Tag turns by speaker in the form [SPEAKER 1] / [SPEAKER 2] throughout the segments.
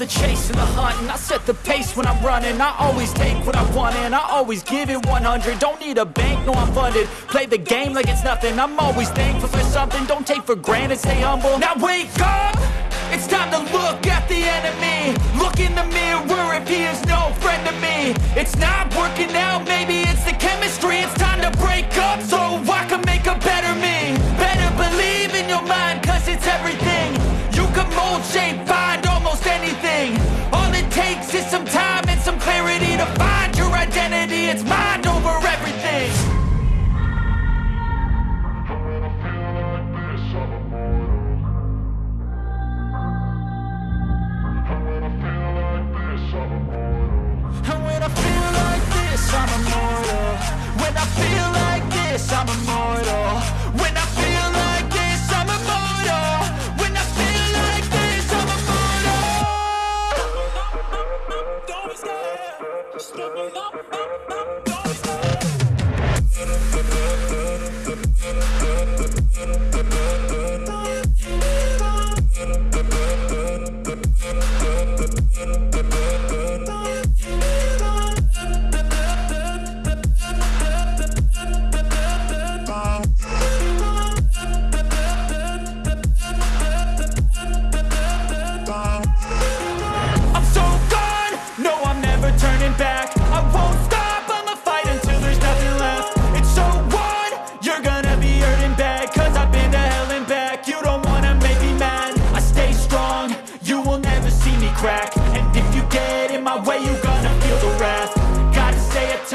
[SPEAKER 1] the chase and the hunt And I set the pace when I'm running. I always take what I want and I always give it 100 Don't need a bank, no I'm funded. Play the game like it's nothing. I'm always thankful for something. Don't take for granted, stay humble. Now wake up! It's time to look at the enemy. Look in the mirror if he is no friend to me. It's not working out, maybe it's mind over everything. When I feel like this, I'm immortal. When I feel like this, I'm immortal. When give me up, up,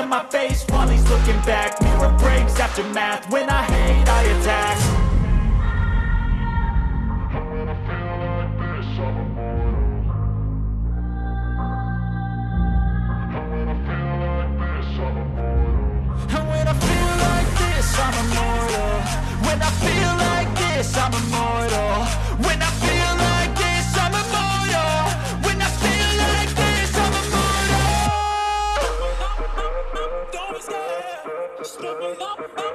[SPEAKER 1] in my face. While he's looking back Mirror breaks, aftermath, when I hate, I attack. And when I feel like this, I'm immortal. When I feel like this, I'm immortal. Stop, stop, stop,